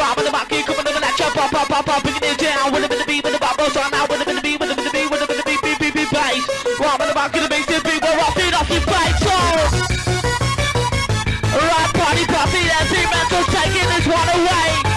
rock with the rock, keep coming over that chop, pop, pop, pop, pop, picking it down. With it, with the beat, with the bar, so I'm out with it, with the beat, with it, with the beat, with it, with the beat, beat, beat, beat, bass. Rock with the rock, with the bass, the beat, we're off it off your face, so. Right, party, party, that's it, mental taking this one away.